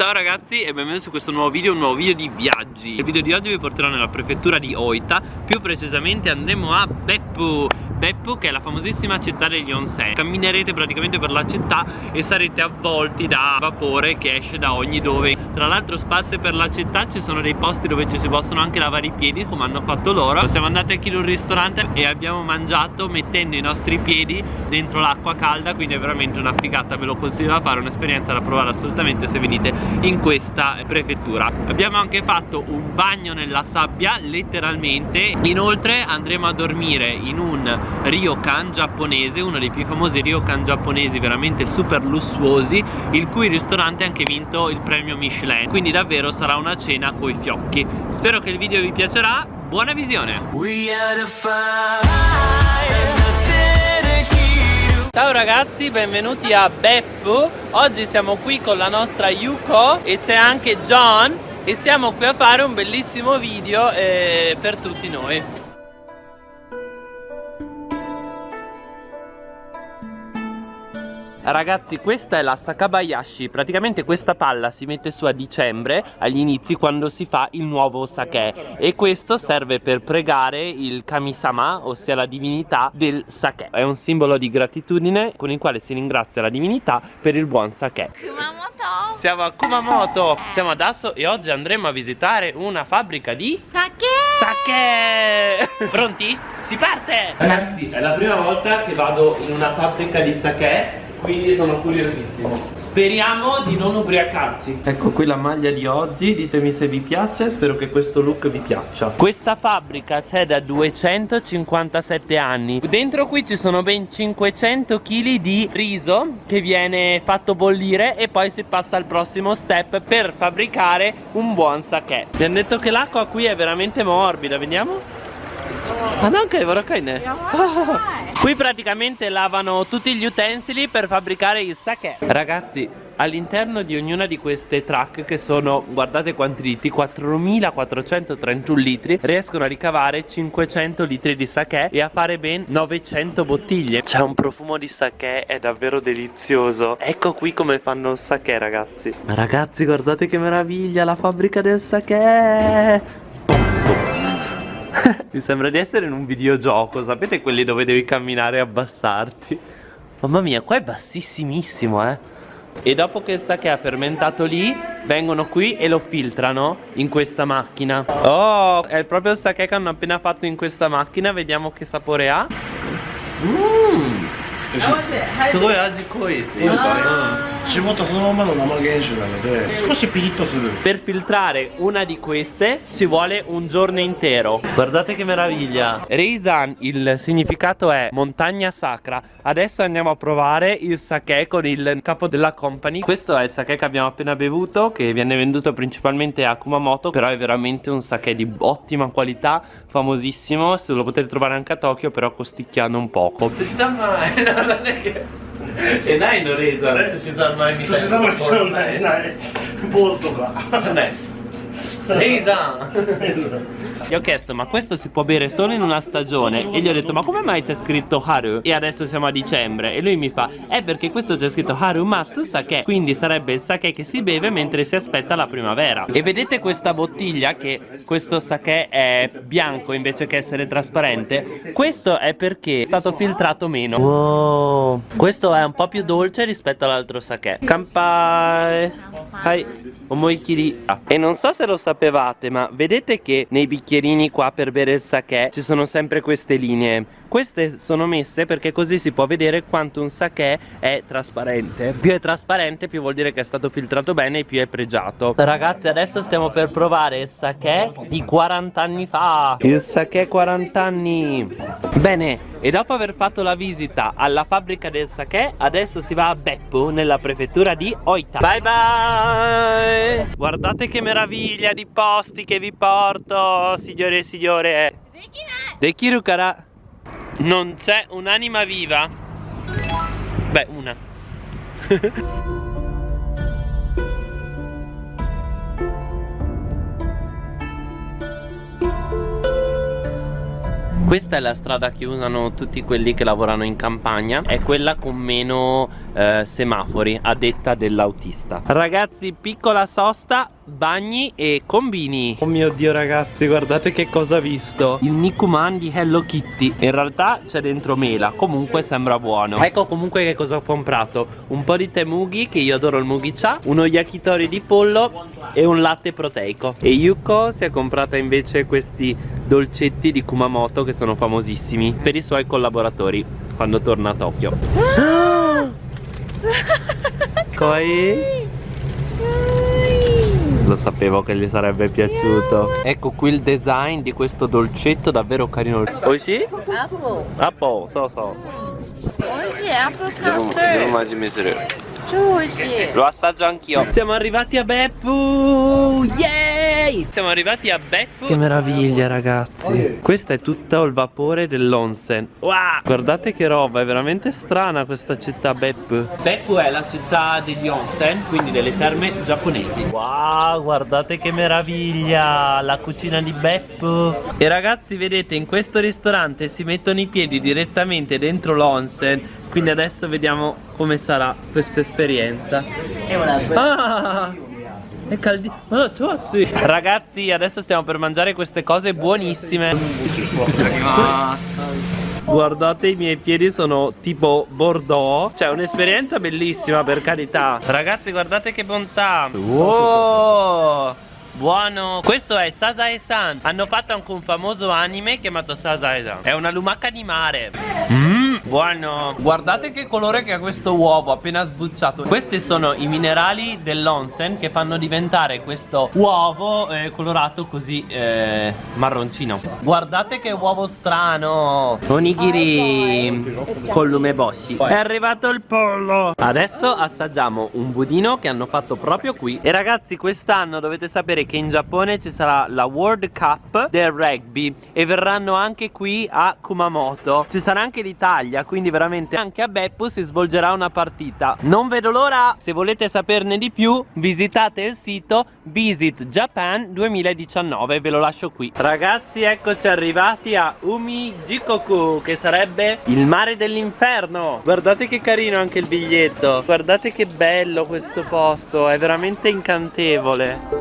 Ciao ragazzi e benvenuti su questo nuovo video, un nuovo video di viaggi. Il video di oggi vi porterò nella prefettura di Oita. Più precisamente andremo a Beppu Beppu che è la famosissima città degli onsen. Camminerete praticamente per la città e sarete avvolti da vapore che esce da ogni dove. Tra l'altro spasse per la città ci sono dei posti dove ci si possono anche lavare i piedi come hanno fatto loro. Siamo andati anche in un ristorante e abbiamo mangiato mettendo i nostri piedi dentro l'acqua calda Quindi è veramente una figata, ve lo consiglio da fare, un'esperienza da provare assolutamente se venite in questa prefettura. Abbiamo anche fatto un bagno nella sabbia letteralmente. Inoltre andremo a dormire in un ryokan giapponese uno dei più famosi ryokan giapponesi veramente super lussuosi il cui ristorante ha anche vinto il premio Michelin. Quindi davvero sarà una cena coi fiocchi. Spero che il video vi piacerà. Buona visione! Ciao ragazzi, benvenuti a Beppu Oggi siamo qui con la nostra Yuko e c'è anche John E siamo qui a fare un bellissimo video eh, per tutti noi Ragazzi questa è la Sakabayashi. Praticamente questa palla si mette su a dicembre Agli inizi quando si fa il nuovo sake. E questo serve per pregare il Kamisama Ossia la divinità del sake. È un simbolo di gratitudine Con il quale si ringrazia la divinità per il buon sake. Kumamoto. Siamo a Kumamoto. Siamo ad Asso e oggi andremo a visitare una fabbrica di Sake! Sake! Pronti? Si parte! Ragazzi è la prima volta che vado in una fabbrica di sake quindi sono curiosissimo. Speriamo di non ubriacarci. Ecco qui la maglia di oggi. Ditemi se vi piace. Spero che questo look vi piaccia. Questa fabbrica c'è da 257 anni. Dentro qui ci sono ben 500 kg di riso Che viene fatto bollire E poi si passa al prossimo step Per fabbricare un buon sake Mi hanno detto che l'acqua qui è veramente morbida. Vediamo Ah no, anche Vorakai Qui praticamente lavano tutti gli utensili per fabbricare il sake. Ragazzi, all'interno di ognuna di queste truck che sono, guardate quanti litri, 4431 litri Riescono a ricavare 500 litri di sake e a fare ben 900 bottiglie. C'è un profumo di sake, è davvero delizioso. Ecco qui come fanno il sake ragazzi. Ragazzi guardate che meraviglia, la fabbrica del sake Mi sembra di essere in un videogioco Sapete quelli dove devi camminare e abbassarti Mamma mia qua è bassissimissimo eh E dopo che il sake ha fermentato lì Vengono qui e lo filtrano in questa macchina Oh è proprio il sake che hanno appena fatto in questa macchina Vediamo che sapore ha Mmm すごい味濃いですね。 霜とそのままの生原酒なので少しピリッとする Per filtrare una di queste ci vuole un giorno intero Guardate che meraviglia Reizan il significato è montagna sacra Adesso andiamo a provare il sake con il capo della company Questo è il sake che abbiamo appena bevuto Che viene venduto principalmente a Kumamoto Però è veramente un sake di ottima qualità Famosissimo Se lo potete trovare anche a Tokyo Però costicchiando un poco Se ci sta male えないのレーザー寿司三昧みたいな。ないない。坊主とか。ないレイザー Gli ho chiesto ma questo si può bere solo in una stagione? E gli ho detto ma come mai c'è scritto Haru? E adesso siamo a dicembre E lui mi fa è perché questo c'è scritto Haru Matsu Sake Quindi sarebbe il sake che si beve mentre si aspetta la primavera. E vedete questa bottiglia che questo sake è bianco invece che essere trasparente? Questo è perché è stato filtrato meno. Wow. Questo è un po' più dolce rispetto all'altro sake. Kampai. Hai. Omoikiri. E non so se lo sapevate ma vedete che nei bicchieri bicchierini qua per bere il sake ci sono sempre queste linee queste sono messe perché così si può vedere quanto un sake è trasparente. Più è trasparente più vuol dire che è stato filtrato bene e più è pregiato. Ragazzi adesso stiamo per provare il sake di 40 anni fa. Il sake 40 anni bene e dopo aver fatto la visita alla fabbrica del sake adesso si va a Beppu nella prefettura di Oita. Bye bye! Guardate che meraviglia di posti che vi porto signore e signore. Dekiru kara non c'è un'anima viva. Beh una. Questa è la strada che usano tutti quelli che lavorano in campagna. È quella con meno eh, semafori a detta dell'autista. Ragazzi piccola sosta bagni e combini. Oh mio dio ragazzi guardate che cosa ho visto. Il Nikuman di Hello Kitty. In realtà c'è dentro mela Comunque sembra buono. Ecco comunque che cosa ho comprato. Un po' di temugi che io adoro il mugi cha Uno yakitori di pollo E un latte proteico. E Yuko si è comprata invece questi dolcetti di Kumamoto Che sono famosissimi Per i suoi collaboratori Quando torna a Tokyo Koi? Lo sapevo che gli sarebbe piaciuto. Ecco qui il design di questo dolcetto davvero carino. Oh sì? Apple. Apple, so so. Oh sì, apple custard sushi Lo assaggio anch'io. Siamo arrivati a Beppu. Yay! Siamo arrivati a Beppu. Che meraviglia ragazzi. Questa è tutto il vapore dell'onsen. Wow. Guardate che roba È veramente strana questa città Beppu. Beppu è la città degli onsen Quindi delle terme giapponesi. Wow guardate che meraviglia La cucina di Beppu. E ragazzi vedete in questo ristorante Si mettono i piedi direttamente dentro l'onsen quindi adesso vediamo come sarà questa esperienza. Ah! È caldissimo Ragazzi adesso stiamo per mangiare queste cose buonissime. Guardate i miei piedi sono tipo Bordeaux. Cioè un'esperienza bellissima per carità. Ragazzi guardate che bontà. Wow Buono. Questo è Sasae-san Hanno fatto anche un famoso anime chiamato Sasae-san È una lumaca di mare. Mmm Buono. Guardate che colore che ha questo uovo appena sbucciato. Questi sono i minerali dell'onsen Che fanno diventare questo uovo eh, colorato così eh, marroncino. Guardate che uovo strano. Onigiri. Con l'umeboshi È arrivato il pollo. Adesso assaggiamo un budino che hanno fatto proprio qui. E ragazzi quest'anno dovete sapere che in Giappone ci sarà la World Cup del rugby E verranno anche qui a Kumamoto. Ci sarà anche l'Italia Quindi veramente anche a Beppu si svolgerà una partita. Non vedo l'ora. Se volete saperne di più visitate il sito Visit Japan 2019 Ve lo lascio qui. Ragazzi eccoci arrivati a Umijikoku Che sarebbe il mare dell'inferno. Guardate che carino anche il biglietto. Guardate che bello questo posto È veramente incantevole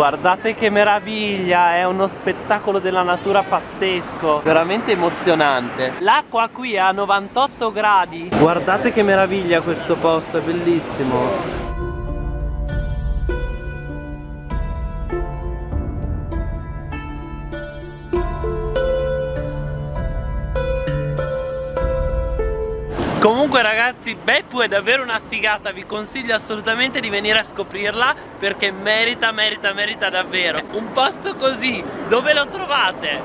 Guardate che meraviglia, è uno spettacolo della natura pazzesco, veramente emozionante. L'acqua qui è a 98 gradi. Guardate che meraviglia questo posto, è bellissimo. Comunque ragazzi Beppu è davvero una figata Vi consiglio assolutamente di venire a scoprirla Perché merita, merita, merita davvero Un posto così Dove lo trovate?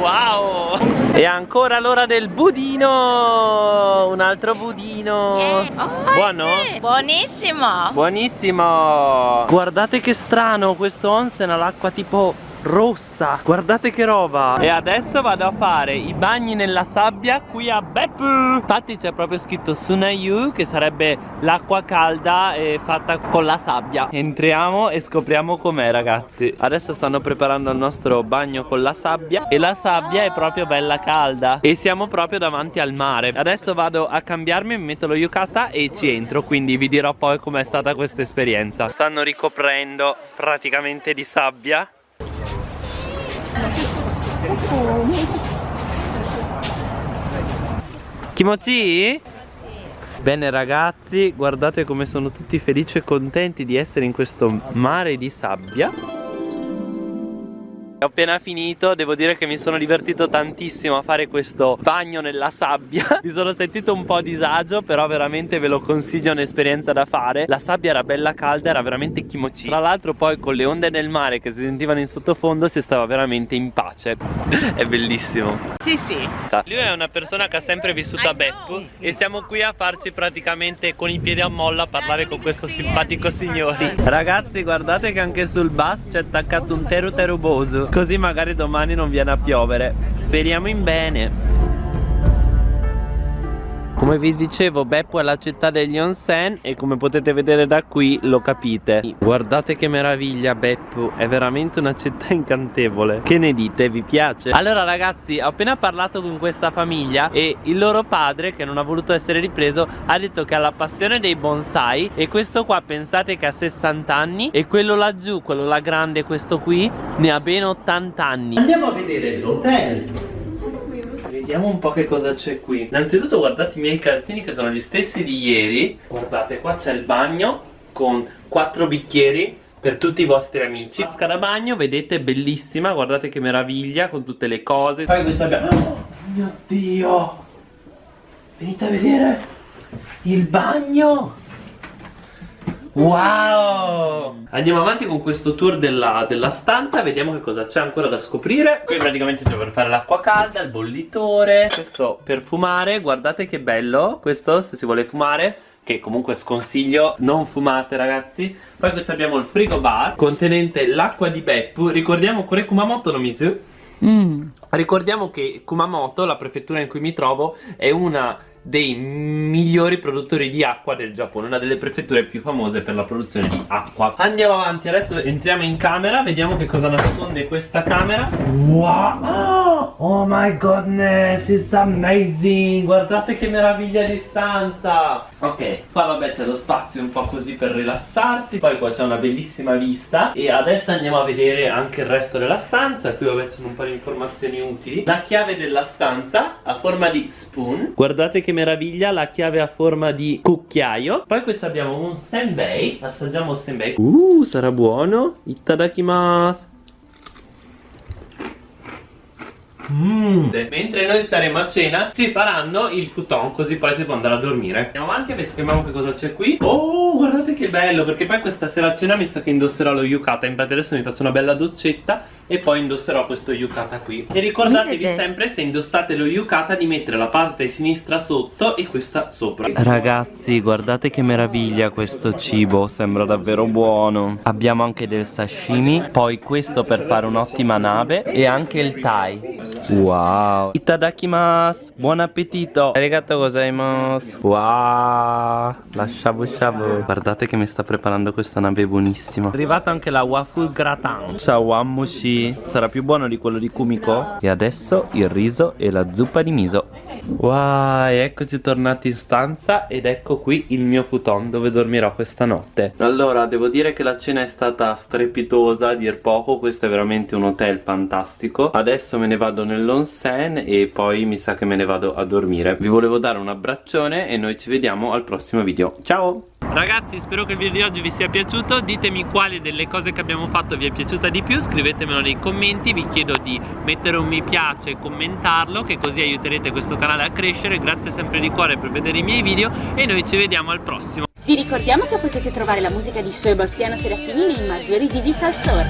Wow E ancora l'ora del budino Un altro budino Yeah. Oh, Buono? sì. Buonissimo. Buonissimo Guardate che strano Questo onsen ha l'acqua tipo rossa. Guardate che roba. E adesso vado a fare i bagni nella sabbia qui a Beppu. Infatti c'è proprio scritto Sunayu Che sarebbe l'acqua calda e fatta con la sabbia. Entriamo e scopriamo com'è ragazzi. Adesso stanno preparando il nostro bagno con la sabbia E la sabbia è proprio bella calda. E siamo proprio davanti al mare. Adesso vado a cambiarmi, mi metto lo yukata e ci entro. Quindi vi dirò poi com'è stata questa esperienza. Stanno ricoprendo praticamente di sabbia Kimochi? Bene ragazzi, guardate come sono tutti felici e contenti di essere in questo mare di sabbia Ho appena finito, devo dire che mi sono divertito tantissimo a fare questo bagno nella sabbia. Mi sono sentito un po' a disagio, però veramente ve lo consiglio, è un'esperienza da fare. La sabbia era bella calda, era veramente kimochi Tra l'altro poi con le onde del mare che si sentivano in sottofondo si stava veramente in pace. È bellissimo. Sì, sì. Lui è una persona che ha sempre vissuto a Beppu e siamo qui a farci praticamente con i piedi a molla a parlare con questo simpatico signore. Ragazzi guardate che anche sul bus c'è attaccato un teru terubosu così magari domani non viene a piovere. Speriamo in bene. Come vi dicevo Beppo è la città degli onsen e come potete vedere da qui lo capite Guardate che meraviglia Beppo È veramente una città incantevole Che ne dite? Vi piace? Allora ragazzi ho appena parlato con questa famiglia E il loro padre che non ha voluto essere ripreso Ha detto che ha la passione dei bonsai E questo qua pensate che ha 60 anni E quello laggiù, quello là grande, questo qui Ne ha ben 80 anni Andiamo a vedere l'hotel Vediamo un po' che cosa c'è qui. Innanzitutto guardate i miei calzini che sono gli stessi di ieri. Guardate qua c'è il bagno Con quattro bicchieri per tutti i vostri amici. Vasca da bagno, vedete, bellissima. Guardate che meraviglia con tutte le cose. Poi qui abbiamo Oh mio Dio! Venite a vedere Il bagno Wow! Andiamo avanti con questo tour della, della stanza Vediamo che cosa c'è ancora da scoprire. Qui praticamente c'è per fare l'acqua calda Il bollitore Questo per fumare Guardate che bello Questo se si vuole fumare che comunque sconsiglio non fumate ragazzi. Poi qui abbiamo il frigo bar contenente l'acqua di Beppu ricordiamo Kure Kumamoto no misu Mm. ricordiamo che Kumamoto la prefettura in cui mi trovo è una dei migliori produttori di acqua del Giappone Una delle prefetture più famose per la produzione di acqua. Andiamo avanti, adesso entriamo in camera Vediamo che cosa nasconde questa camera. Wow! Oh my goodness, it's amazing! Guardate che meraviglia di stanza! Ok, qua vabbè c'è lo spazio un po' così per rilassarsi Poi qua c'è una bellissima vista. E adesso andiamo a vedere anche il resto della stanza. Qui vabbè sono un po' di informazioni utili. La chiave della stanza a forma di spoon. Guardate che meraviglia, la chiave a forma di cucchiaio. Poi qui abbiamo un senbei Assaggiamo il senbei Uh, sarà buono. Itadakimasu Mm. Mentre noi staremo a cena ci faranno il futon così poi si può andare a dormire. Andiamo avanti e scriviamo che cosa c'è qui. Oh guardate che bello perché poi questa sera a cena mi sa che indosserò lo yukata. Infatti adesso mi faccio una bella doccetta e poi indosserò questo yukata qui. E ricordatevi sempre se indossate lo yukata di mettere la parte sinistra sotto e questa sopra. Ragazzi guardate che meraviglia questo cibo Sembra davvero buono. Abbiamo anche del sashimi Poi questo per fare un'ottima nave E anche il thai Wow. Itadakimasu. Buon appetito. Arigato gozaimasu. Wow. La shabu shabu Guardate che mi sta preparando questa nave buonissima. È arrivata anche la waffle gratin. Shawamushi Sarà più buono di quello di Kumiko. E adesso il riso e la zuppa di miso Wow, eccoci tornati in stanza ed ecco qui il mio futon dove dormirò questa notte. Allora, devo dire che la cena è stata strepitosa a dir poco Questo è veramente un hotel fantastico. Adesso me ne vado nell'onsen e poi mi sa che me ne vado a dormire. Vi volevo dare un abbraccione e noi ci vediamo al prossimo video. Ciao! Ragazzi spero che il video di oggi vi sia piaciuto. Ditemi quale delle cose che abbiamo fatto vi è piaciuta di più. Scrivetemelo nei commenti. Vi chiedo di mettere un mi piace e commentarlo Che così aiuterete questo canale a crescere. Grazie sempre di cuore per vedere i miei video E noi ci vediamo al prossimo. Vi ricordiamo che potete trovare la musica di Sebastiano Serafini nei maggiori digital store.